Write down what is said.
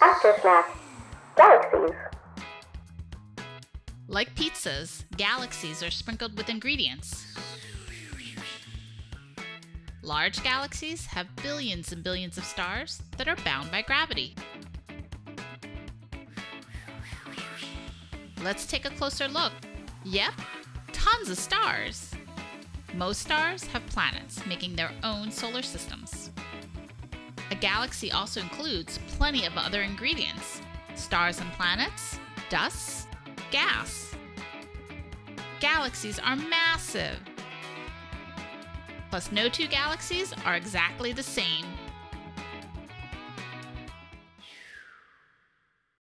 After snack, galaxies. Like pizzas, galaxies are sprinkled with ingredients. Large galaxies have billions and billions of stars that are bound by gravity. Let's take a closer look. Yep, tons of stars. Most stars have planets, making their own solar systems. A galaxy also includes plenty of other ingredients stars and planets, dust, gas. Galaxies are massive. Plus, no two galaxies are exactly the same.